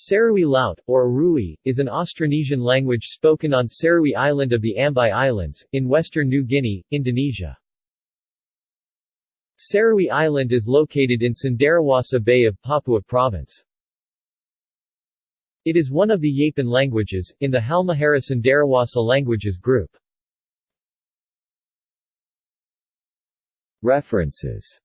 Serui Laut, or Arui, is an Austronesian language spoken on Serui Island of the Ambai Islands, in western New Guinea, Indonesia. Serui Island is located in Cenderawasih Bay of Papua Province. It is one of the Yapen languages, in the Halmahera Cenderawasih languages group. References